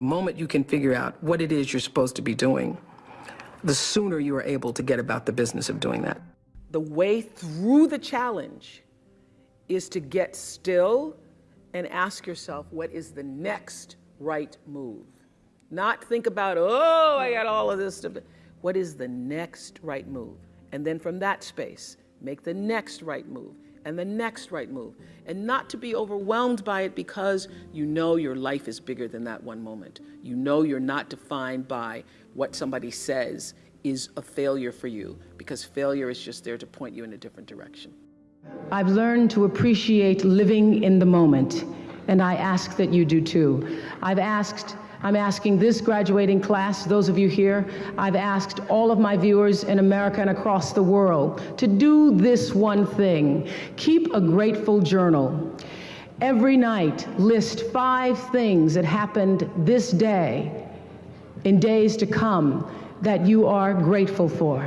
The moment you can figure out what it is you're supposed to be doing, the sooner you are able to get about the business of doing that. The way through the challenge is to get still and ask yourself, what is the next right move? Not think about, oh, I got all of this stuff. What is the next right move? And then from that space, make the next right move and the next right move. And not to be overwhelmed by it because you know your life is bigger than that one moment. You know you're not defined by what somebody says is a failure for you because failure is just there to point you in a different direction. I've learned to appreciate living in the moment, and I ask that you do too. I've asked I'm asking this graduating class, those of you here, I've asked all of my viewers in America and across the world to do this one thing. Keep a grateful journal. Every night, list five things that happened this day, in days to come, that you are grateful for.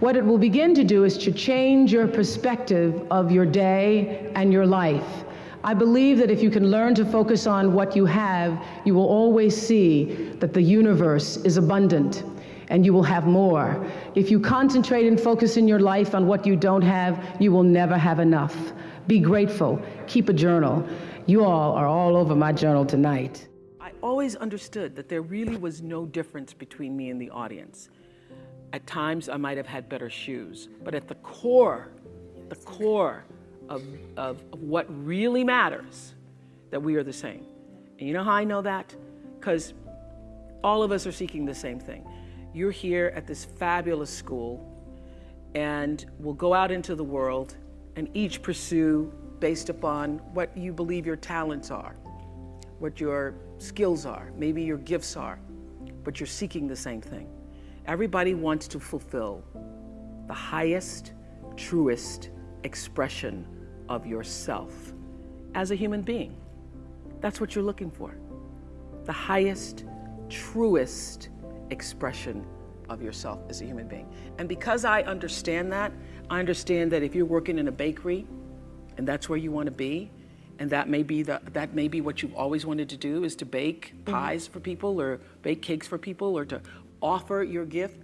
What it will begin to do is to change your perspective of your day and your life. I believe that if you can learn to focus on what you have, you will always see that the universe is abundant and you will have more. If you concentrate and focus in your life on what you don't have, you will never have enough. Be grateful. Keep a journal. You all are all over my journal tonight. I always understood that there really was no difference between me and the audience. At times, I might have had better shoes, but at the core, the core of, of, what really matters, that we are the same. And you know how I know that? Because all of us are seeking the same thing. You're here at this fabulous school, and we'll go out into the world and each pursue based upon what you believe your talents are, what your skills are, maybe your gifts are, but you're seeking the same thing. Everybody wants to fulfill the highest, truest expression of yourself as a human being. That's what you're looking for. The highest, truest expression of yourself as a human being. And because I understand that, I understand that if you're working in a bakery and that's where you want to be, and that may be the, that may be what you've always wanted to do is to bake mm-hmm. pies mm -hmm. for people or bake cakes for people or to offer your gift,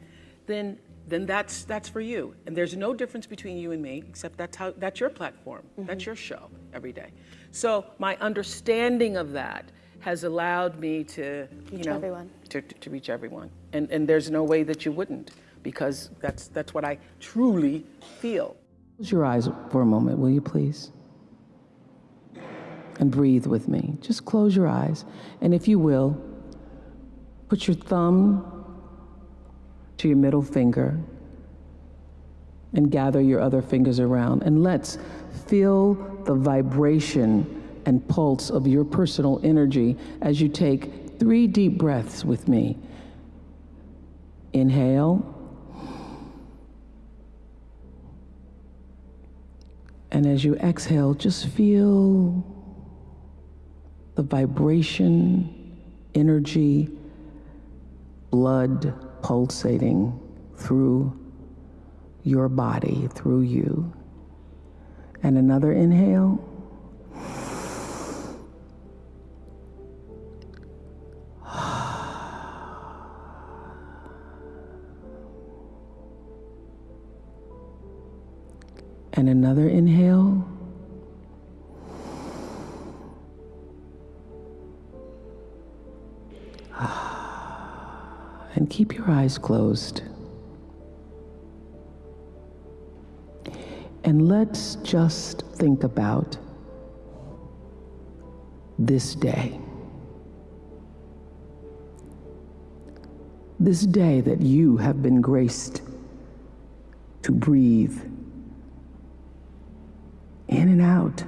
then then that's that's for you. And there's no difference between you and me, except that's how that's your platform. Mm -hmm. That's your show every day. So my understanding of that has allowed me to reach you know everyone. To, to, to reach everyone. And and there's no way that you wouldn't, because that's that's what I truly feel. Close your eyes for a moment, will you please? And breathe with me. Just close your eyes. And if you will, put your thumb to your middle finger and gather your other fingers around. And let's feel the vibration and pulse of your personal energy as you take three deep breaths with me. Inhale. And as you exhale, just feel the vibration, energy, blood, pulsating through your body, through you. And another inhale. Eyes closed. And let's just think about this day. This day that you have been graced to breathe in and out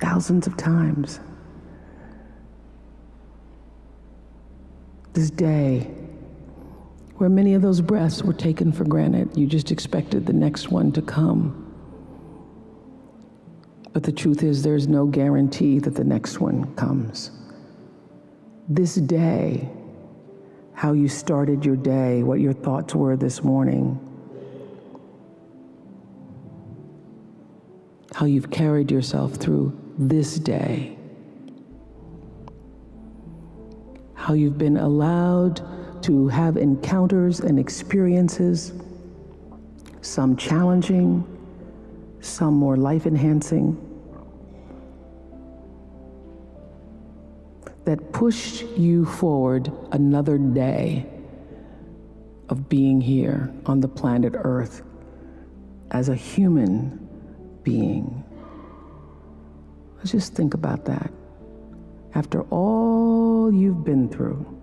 thousands of times. this day where many of those breaths were taken for granted. You just expected the next one to come. But the truth is, there's no guarantee that the next one comes. This day, how you started your day, what your thoughts were this morning, how you've carried yourself through this day how you've been allowed to have encounters and experiences, some challenging, some more life enhancing, that pushed you forward another day of being here on the planet Earth as a human being. Let's just think about that. After all you've been through,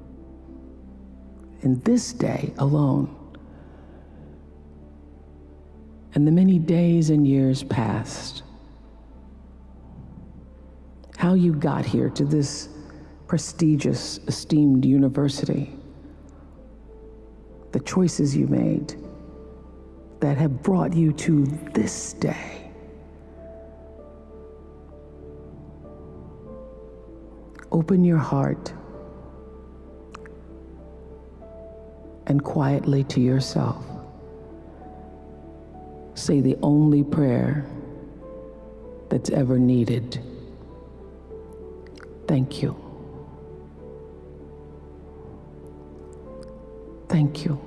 in this day alone, and the many days and years past, how you got here to this prestigious, esteemed university, the choices you made that have brought you to this day. Open your heart and quietly to yourself say the only prayer that's ever needed. Thank you. Thank you.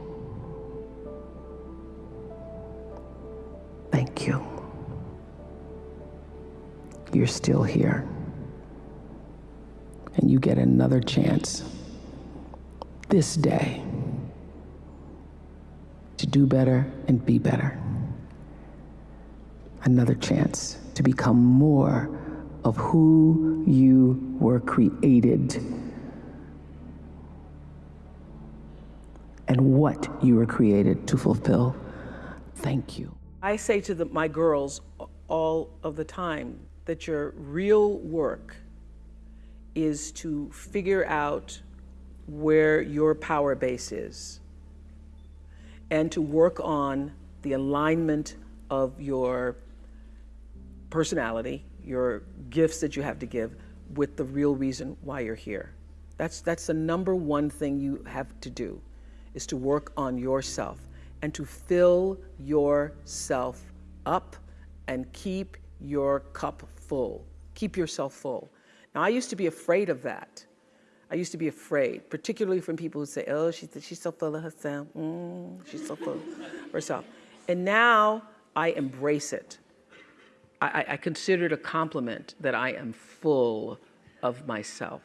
Thank you. You're still here. And you get another chance this day do better and be better. Another chance to become more of who you were created and what you were created to fulfill. Thank you. I say to the, my girls all of the time that your real work is to figure out where your power base is and to work on the alignment of your personality, your gifts that you have to give with the real reason why you're here. That's, that's the number one thing you have to do is to work on yourself and to fill yourself up and keep your cup full. Keep yourself full. Now, I used to be afraid of that. I used to be afraid, particularly from people who say, oh, she's, she's so full of herself. Mm, she's so full of herself. And now I embrace it. I, I consider it a compliment that I am full of myself.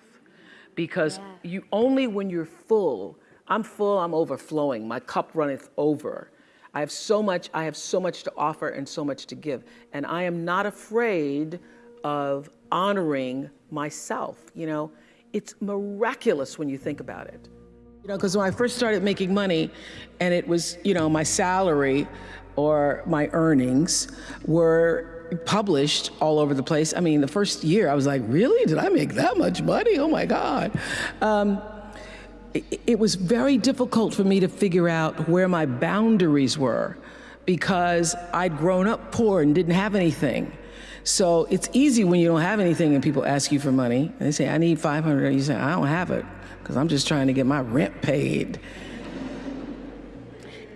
Because yeah. you only when you're full, I'm full, I'm overflowing, my cup runneth over. I have so much, I have so much to offer and so much to give. And I am not afraid of honoring myself. You know, it's miraculous when you think about it. You know, because when I first started making money and it was, you know, my salary or my earnings were published all over the place. I mean, the first year I was like, really? Did I make that much money? Oh my God. Um, it, it was very difficult for me to figure out where my boundaries were because I'd grown up poor and didn't have anything. So it's easy when you don't have anything and people ask you for money and they say, I need 500. You say, I don't have it because I'm just trying to get my rent paid.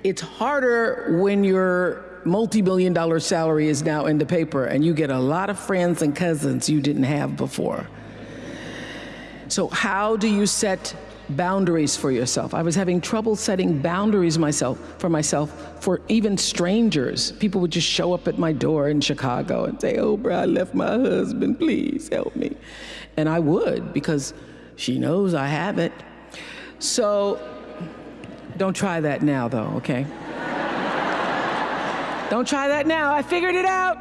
It's harder when your multi-million dollar salary is now in the paper and you get a lot of friends and cousins you didn't have before. So how do you set boundaries for yourself. I was having trouble setting boundaries myself for myself for even strangers. People would just show up at my door in Chicago and say, oh, bro, I left my husband, please help me. And I would because she knows I have it. So don't try that now though, okay? don't try that now, I figured it out.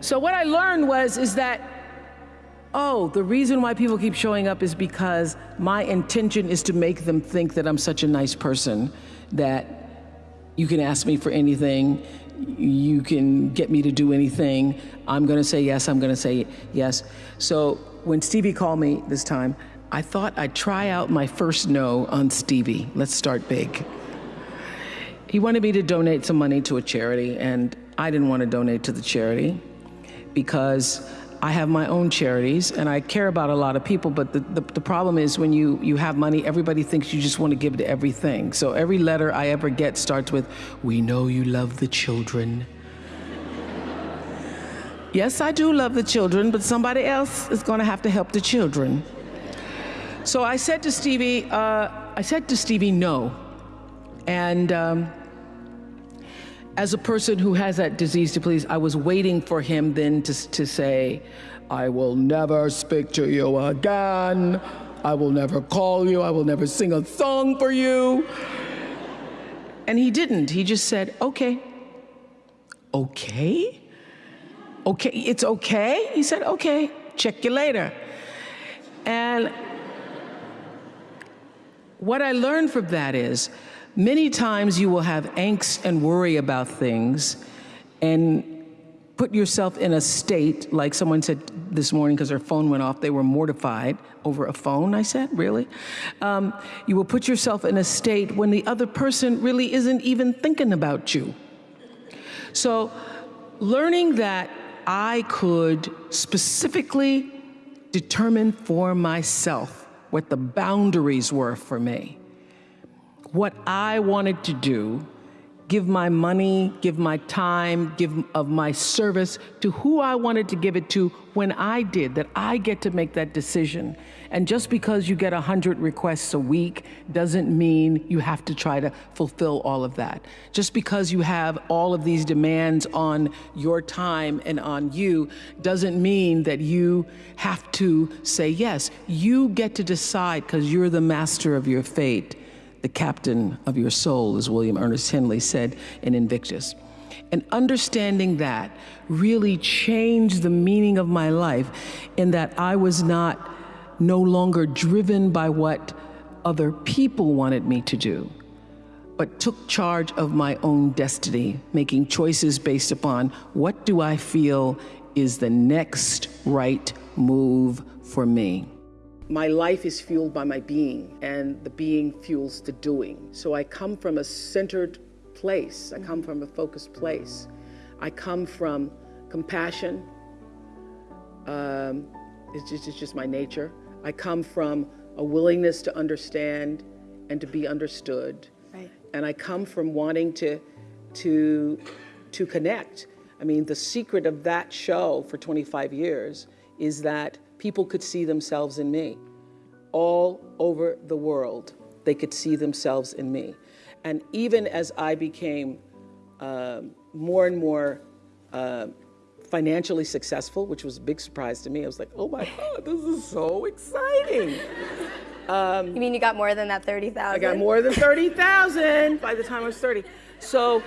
So what I learned was, is that oh, the reason why people keep showing up is because my intention is to make them think that I'm such a nice person that you can ask me for anything, you can get me to do anything. I'm gonna say yes, I'm gonna say yes. So when Stevie called me this time, I thought I'd try out my first no on Stevie. Let's start big. He wanted me to donate some money to a charity, and I didn't want to donate to the charity because I have my own charities and I care about a lot of people, but the, the, the, problem is when you, you have money, everybody thinks you just want to give it to everything. So every letter I ever get starts with, we know you love the children. Yes, I do love the children, but somebody else is going to have to help the children. So I said to Stevie, uh, I said to Stevie, no. And um, as a person who has that disease to please, I was waiting for him then to, to say, I will never speak to you again. I will never call you. I will never sing a song for you. And he didn't. He just said, okay. Okay? Okay, it's okay? He said, okay, check you later. And what I learned from that is many times you will have angst and worry about things and put yourself in a state, like someone said this morning because their phone went off, they were mortified over a phone, I said, really? Um, you will put yourself in a state when the other person really isn't even thinking about you. So learning that I could specifically determine for myself what the boundaries were for me, what I wanted to do give my money, give my time, give of my service to who I wanted to give it to when I did, that I get to make that decision. And just because you get 100 requests a week doesn't mean you have to try to fulfill all of that. Just because you have all of these demands on your time and on you doesn't mean that you have to say yes. You get to decide because you're the master of your fate the captain of your soul, as William Ernest Henley said in Invictus. And understanding that really changed the meaning of my life in that I was not no longer driven by what other people wanted me to do, but took charge of my own destiny, making choices based upon what do I feel is the next right move for me. My life is fueled by my being, and the being fuels the doing. So I come from a centered place, I come from a focused place. I come from compassion, um, it's, just, it's just my nature. I come from a willingness to understand and to be understood. Right. And I come from wanting to, to, to connect. I mean, the secret of that show for 25 years is that people could see themselves in me. All over the world, they could see themselves in me. And even as I became uh, more and more uh, financially successful, which was a big surprise to me, I was like, oh my God, this is so exciting. Um, you mean you got more than that 30,000? I got more than 30,000 by the time I was 30. So,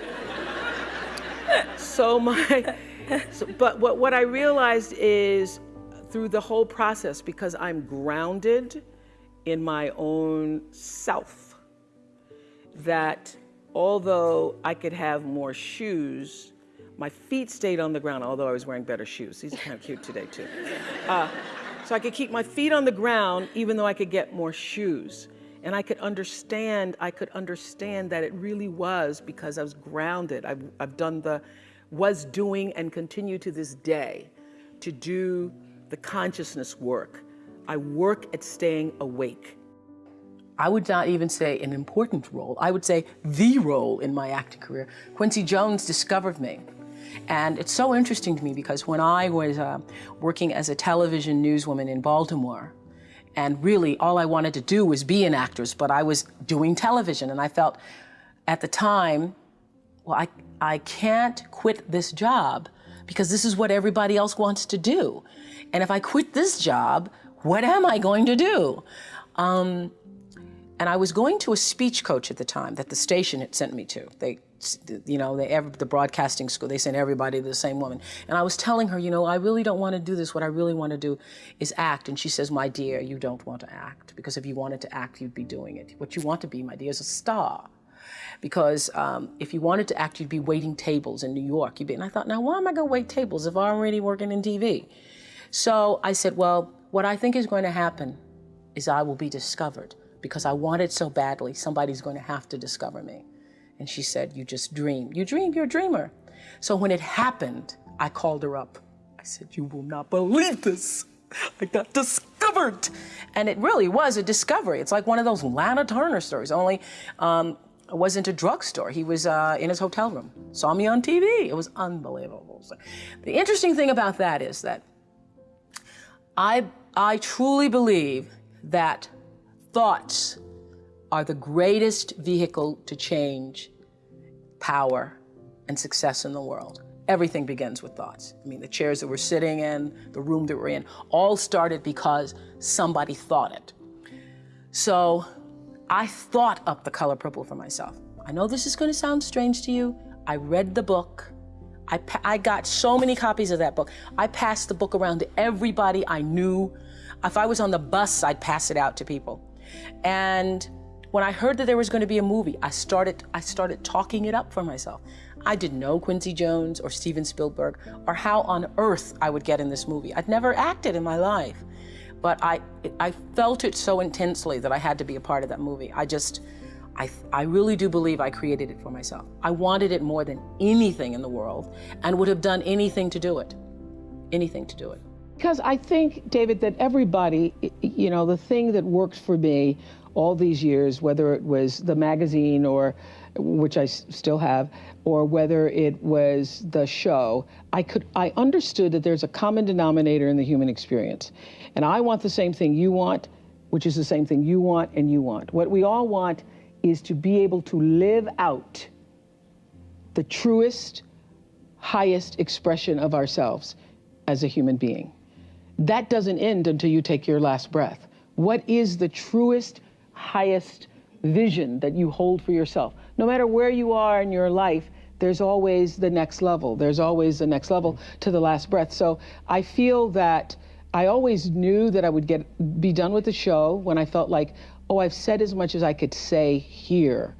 so my, so, but what, what I realized is through the whole process because I'm grounded in my own self that although I could have more shoes, my feet stayed on the ground, although I was wearing better shoes. These are kind of cute today, too. Uh, so I could keep my feet on the ground even though I could get more shoes. And I could understand, I could understand that it really was because I was grounded. I've, I've done the, was doing and continue to this day to do the consciousness work. I work at staying awake. I would not even say an important role. I would say the role in my acting career. Quincy Jones discovered me. And it's so interesting to me because when I was uh, working as a television newswoman in Baltimore, and really all I wanted to do was be an actress, but I was doing television, and I felt at the time, well, I, I can't quit this job because this is what everybody else wants to do. And if I quit this job, what am I going to do? Um, and I was going to a speech coach at the time that the station had sent me to. They, you know, they, the broadcasting school, they sent everybody to the same woman. And I was telling her, you know, I really don't want to do this. What I really want to do is act. And she says, my dear, you don't want to act because if you wanted to act, you'd be doing it. What you want to be, my dear, is a star because um, if you wanted to act, you'd be waiting tables in New York. You'd be, and I thought, now why am I going to wait tables if I'm already working in TV? So I said, well, what I think is going to happen is I will be discovered because I want it so badly. Somebody's going to have to discover me. And she said, you just dream. You dream, you're a dreamer. So when it happened, I called her up. I said, you will not believe this. I got discovered. And it really was a discovery. It's like one of those Lana Turner stories, only um, was into drugstore. He was uh, in his hotel room, saw me on TV. It was unbelievable. So the interesting thing about that is that I, I truly believe that thoughts are the greatest vehicle to change power and success in the world. Everything begins with thoughts. I mean, the chairs that we're sitting in, the room that we're in, all started because somebody thought it. So I thought up the color purple for myself. I know this is going to sound strange to you. I read the book. I, I got so many copies of that book. I passed the book around to everybody I knew. If I was on the bus, I'd pass it out to people. And when I heard that there was going to be a movie, I started, I started talking it up for myself. I didn't know Quincy Jones or Steven Spielberg or how on earth I would get in this movie. I'd never acted in my life, but I, I felt it so intensely that I had to be a part of that movie. I just, I, I really do believe I created it for myself. I wanted it more than anything in the world and would have done anything to do it. Anything to do it. Because I think, David, that everybody, you know, the thing that worked for me all these years, whether it was the magazine or which I still have, or whether it was the show, I could I understood that there's a common denominator in the human experience. And I want the same thing you want, which is the same thing you want and you want. What we all want is to be able to live out the truest, highest expression of ourselves as a human being. That doesn't end until you take your last breath. What is the truest, highest vision that you hold for yourself. No matter where you are in your life, there's always the next level. There's always the next level to the last breath. So I feel that I always knew that I would get be done with the show when I felt like, oh, I've said as much as I could say here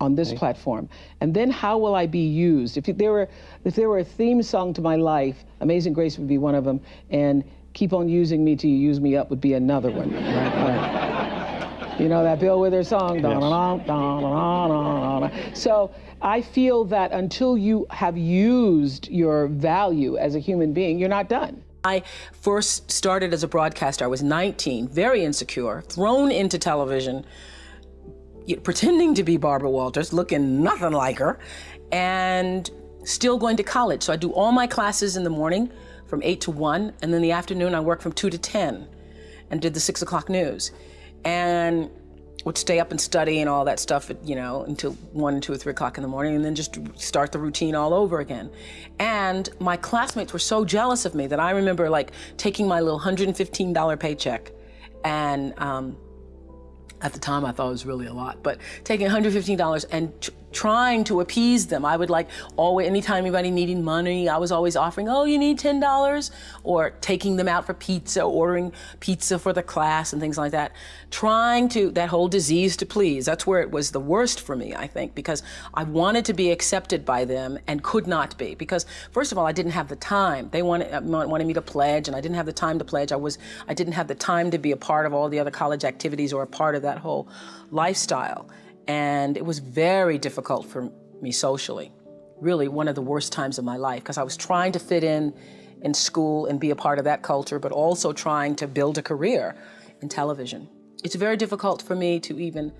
on this platform. And then how will I be used? If there were if there were a theme song to my life, Amazing Grace would be one of them, and Keep on Using Me Till You Use Me Up would be another one. Right? You know that Bill Withers song? Yes. So I feel that until you have used your value as a human being, you're not done. I first started as a broadcaster. I was 19, very insecure, thrown into television, pretending to be Barbara Walters, looking nothing like her, and still going to college. So I do all my classes in the morning from 8 to 1, and then the afternoon I work from 2 to 10 and did the 6 o'clock news and would stay up and study and all that stuff, you know, until one, two, or three o'clock in the morning, and then just start the routine all over again. And my classmates were so jealous of me that I remember like taking my little $115 paycheck and um, at the time I thought it was really a lot, but taking $115 and trying to appease them. I would like always, anytime anybody needed money, I was always offering, oh, you need $10, or taking them out for pizza, ordering pizza for the class and things like that. Trying to, that whole disease to please, that's where it was the worst for me, I think, because I wanted to be accepted by them and could not be. Because first of all, I didn't have the time. They wanted, uh, wanted me to pledge and I didn't have the time to pledge. I was, I didn't have the time to be a part of all the other college activities or a part of that whole lifestyle. And it was very difficult for me socially. Really one of the worst times of my life because I was trying to fit in in school and be a part of that culture, but also trying to build a career in television. It's very difficult for me to even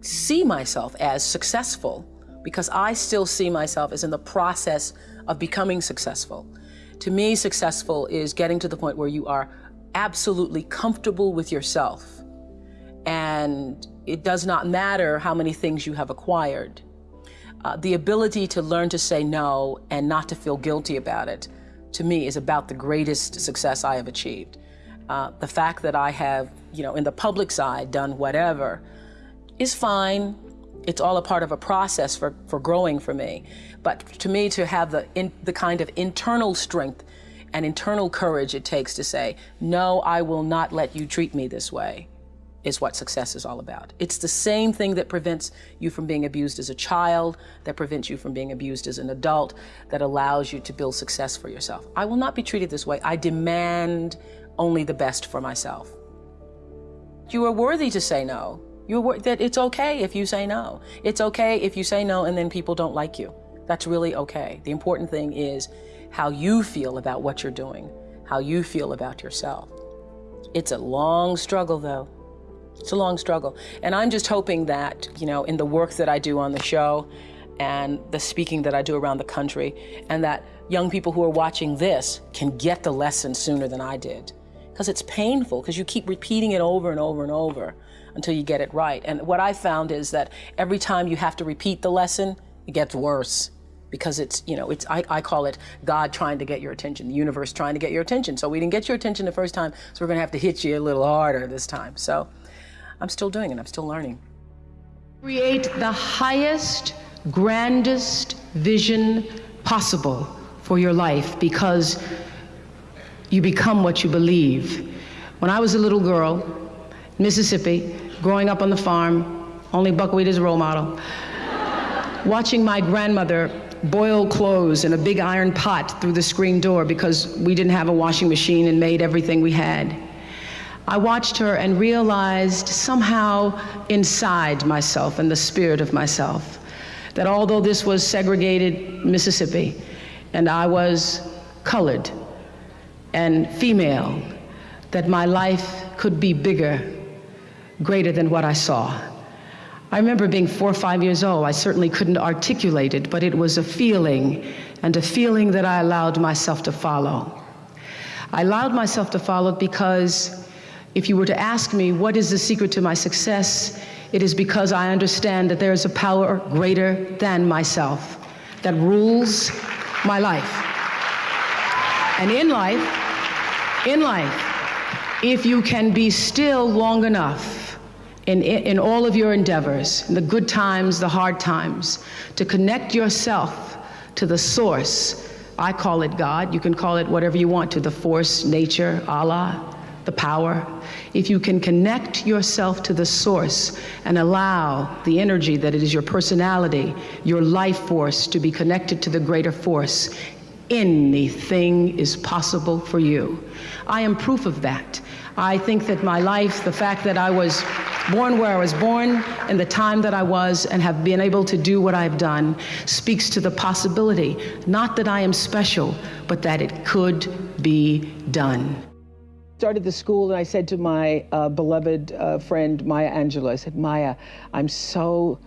see myself as successful because I still see myself as in the process of becoming successful. To me, successful is getting to the point where you are absolutely comfortable with yourself and it does not matter how many things you have acquired. Uh, the ability to learn to say no and not to feel guilty about it, to me, is about the greatest success I have achieved. Uh, the fact that I have, you know, in the public side done whatever is fine. It's all a part of a process for, for growing for me. But to me, to have the, in, the kind of internal strength and internal courage it takes to say, no, I will not let you treat me this way is what success is all about. It's the same thing that prevents you from being abused as a child, that prevents you from being abused as an adult, that allows you to build success for yourself. I will not be treated this way. I demand only the best for myself. You are worthy to say no. You're that it's okay if you say no. It's okay if you say no and then people don't like you. That's really okay. The important thing is how you feel about what you're doing, how you feel about yourself. It's a long struggle though. It's a long struggle. And I'm just hoping that, you know, in the work that I do on the show and the speaking that I do around the country, and that young people who are watching this can get the lesson sooner than I did. Because it's painful, because you keep repeating it over and over and over until you get it right. And what I found is that every time you have to repeat the lesson, it gets worse because it's, you know, it's, I, I call it God trying to get your attention, the universe trying to get your attention. So we didn't get your attention the first time, so we're going to have to hit you a little harder this time. So I'm still doing it, I'm still learning. Create the highest, grandest vision possible for your life because you become what you believe. When I was a little girl, Mississippi, growing up on the farm, only buckwheat is a role model, watching my grandmother boil clothes in a big iron pot through the screen door because we didn't have a washing machine and made everything we had. I watched her and realized somehow inside myself and the spirit of myself that although this was segregated Mississippi and I was colored and female, that my life could be bigger, greater than what I saw. I remember being four or five years old. I certainly couldn't articulate it, but it was a feeling, and a feeling that I allowed myself to follow. I allowed myself to follow because if you were to ask me, what is the secret to my success? It is because I understand that there is a power greater than myself that rules my life. And in life, in life, if you can be still long enough in, in all of your endeavors, in the good times, the hard times, to connect yourself to the source. I call it God. You can call it whatever you want to the force, nature, Allah, the power, if you can connect yourself to the source and allow the energy that it is your personality, your life force to be connected to the greater force, anything is possible for you. I am proof of that. I think that my life, the fact that I was born where I was born and the time that I was and have been able to do what I've done speaks to the possibility, not that I am special, but that it could be done started the school and I said to my uh, beloved uh, friend Maya Angelou, I said, Maya, I'm so,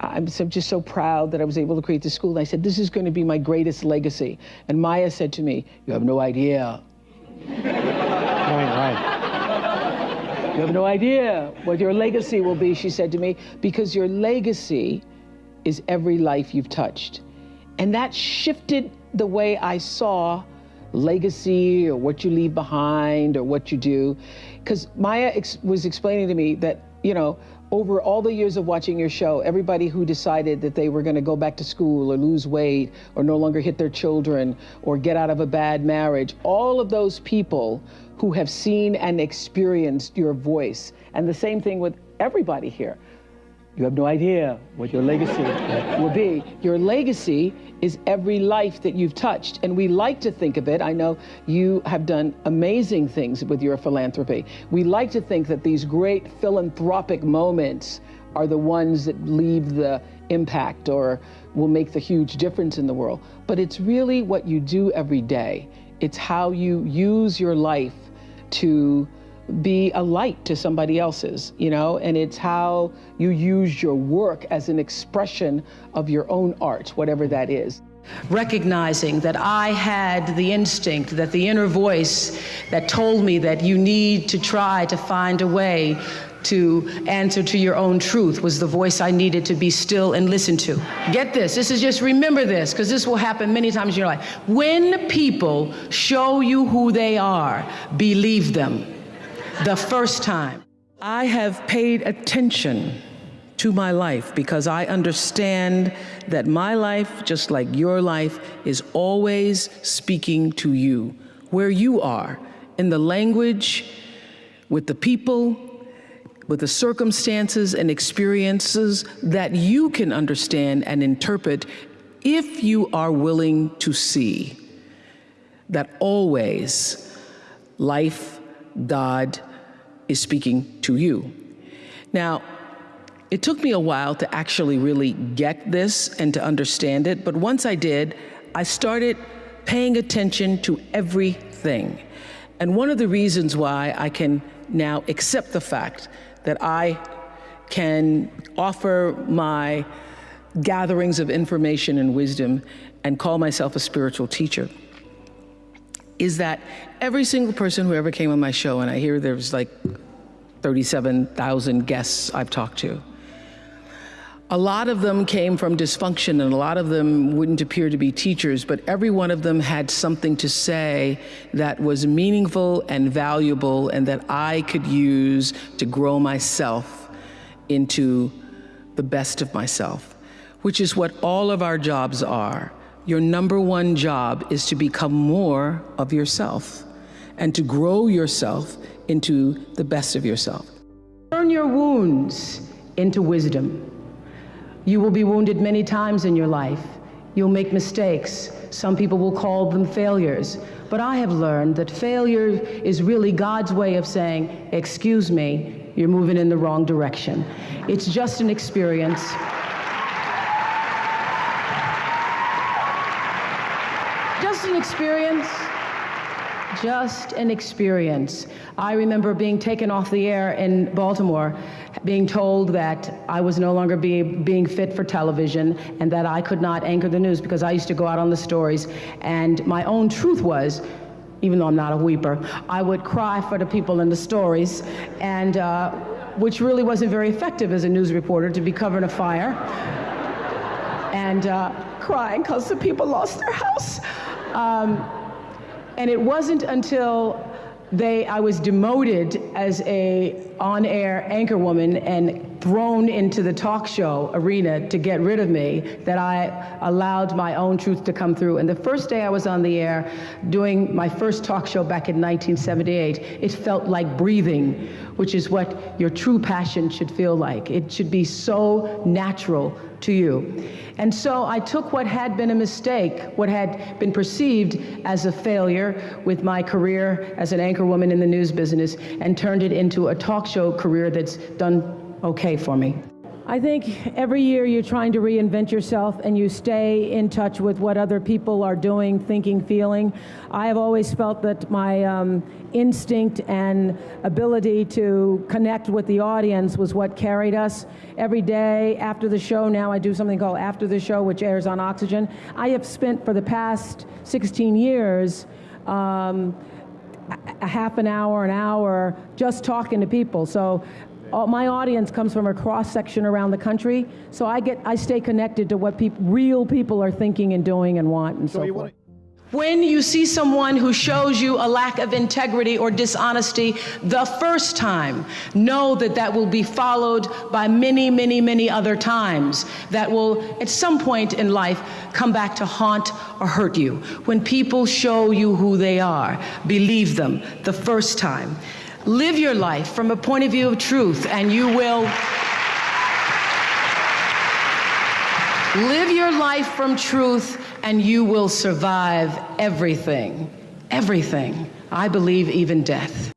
I'm so, just so proud that I was able to create the school. And I said, this is going to be my greatest legacy. And Maya said to me, you have no idea. right, right. You have no idea what your legacy will be, she said to me, because your legacy is every life you've touched. And that shifted the way I saw legacy or what you leave behind or what you do. Because Maya ex was explaining to me that, you know, over all the years of watching your show, everybody who decided that they were going to go back to school or lose weight or no longer hit their children or get out of a bad marriage, all of those people who have seen and experienced your voice. And the same thing with everybody here. You have no idea what your legacy will be. Your legacy is every life that you've touched. And we like to think of it. I know you have done amazing things with your philanthropy. We like to think that these great philanthropic moments are the ones that leave the impact or will make the huge difference in the world. But it's really what you do every day. It's how you use your life to be a light to somebody else's, you know, and it's how you use your work as an expression of your own art, whatever that is. Recognizing that I had the instinct, that the inner voice that told me that you need to try to find a way to answer to your own truth was the voice I needed to be still and listen to. Get this, this is just remember this, because this will happen many times in your life. When people show you who they are, believe them the first time. I have paid attention to my life because I understand that my life, just like your life, is always speaking to you, where you are, in the language, with the people, with the circumstances and experiences that you can understand and interpret if you are willing to see that always life God is speaking to you. Now, it took me a while to actually really get this and to understand it, but once I did, I started paying attention to everything. And one of the reasons why I can now accept the fact that I can offer my gatherings of information and wisdom and call myself a spiritual teacher is that every single person who ever came on my show, and I hear there's like 37,000 guests I've talked to, a lot of them came from dysfunction and a lot of them wouldn't appear to be teachers, but every one of them had something to say that was meaningful and valuable and that I could use to grow myself into the best of myself, which is what all of our jobs are. Your number one job is to become more of yourself and to grow yourself into the best of yourself. Turn your wounds into wisdom. You will be wounded many times in your life. You'll make mistakes. Some people will call them failures. But I have learned that failure is really God's way of saying, Excuse me, you're moving in the wrong direction. It's just an experience. Just an experience. Just an experience. I remember being taken off the air in Baltimore, being told that I was no longer be, being fit for television and that I could not anchor the news because I used to go out on the stories. And my own truth was, even though I'm not a weeper, I would cry for the people in the stories, and uh, which really wasn't very effective as a news reporter to be covering a fire and uh, crying because the people lost their house. Um, and it wasn't until they, I was demoted as a on-air anchorwoman and thrown into the talk show arena to get rid of me that I allowed my own truth to come through. And the first day I was on the air doing my first talk show back in 1978, it felt like breathing, which is what your true passion should feel like. It should be so natural to you. And so I took what had been a mistake, what had been perceived as a failure with my career as an anchorwoman in the news business, and turned it into a talk show career that's done okay for me. I think every year you're trying to reinvent yourself and you stay in touch with what other people are doing, thinking, feeling. I have always felt that my um, instinct and ability to connect with the audience was what carried us. Every day after the show, now I do something called After the Show, which airs on Oxygen. I have spent for the past 16 years um, a half an hour, an hour, just talking to people. So all, my audience comes from a cross section around the country, so I get I stay connected to what peop, real people are thinking and doing and want and so, so forth. When you see someone who shows you a lack of integrity or dishonesty the first time, know that that will be followed by many, many, many other times that will, at some point in life, come back to haunt or hurt you. When people show you who they are, believe them the first time. Live your life from a point of view of truth, and you will. Live your life from truth, and you will survive everything. Everything. I believe even death.